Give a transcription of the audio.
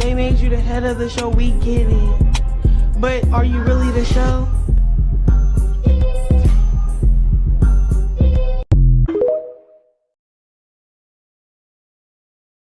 They made you the head of the show, we get it. But are you really the show?